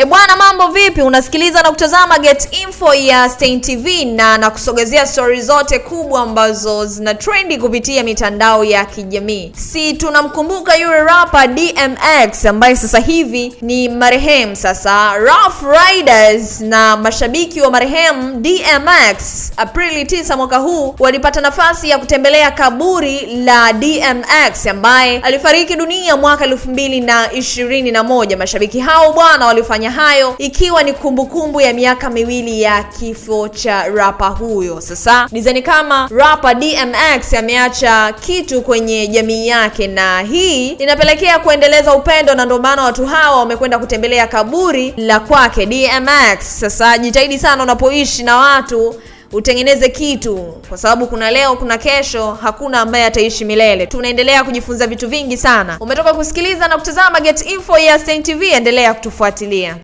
E bwana, mambo vipi? Unasikiliza na kutazama Get Info ya Stein TV na nakusogezea stori zote kubwa ambazo zina trendi kupitia mitandao ya kijamii. Si tunamkumbuka yule rapper DMX ambaye sasa hivi ni marehemu. Sasa Rough Riders na mashabiki wa marehemu DMX Aprili 9 mwaka huu walipata nafasi ya kutembelea kaburi la DMX ambaye alifariki dunia mwaka elfu mbili na ishirini na moja. Mashabiki hao bwana walifanya hayo ikiwa ni kumbukumbu kumbu ya miaka miwili ya kifo cha rapa huyo. Sasa nizani kama rapa DMX ameacha kitu kwenye jamii yake, na hii inapelekea kuendeleza upendo, na ndio maana watu hawa wamekwenda kutembelea kaburi la kwake DMX. Sasa jitahidi sana unapoishi na watu utengeneze kitu, kwa sababu kuna leo, kuna kesho, hakuna ambaye ataishi milele. Tunaendelea kujifunza vitu vingi sana. Umetoka kusikiliza na kutazama Get Info ya Stein TV, endelea kutufuatilia.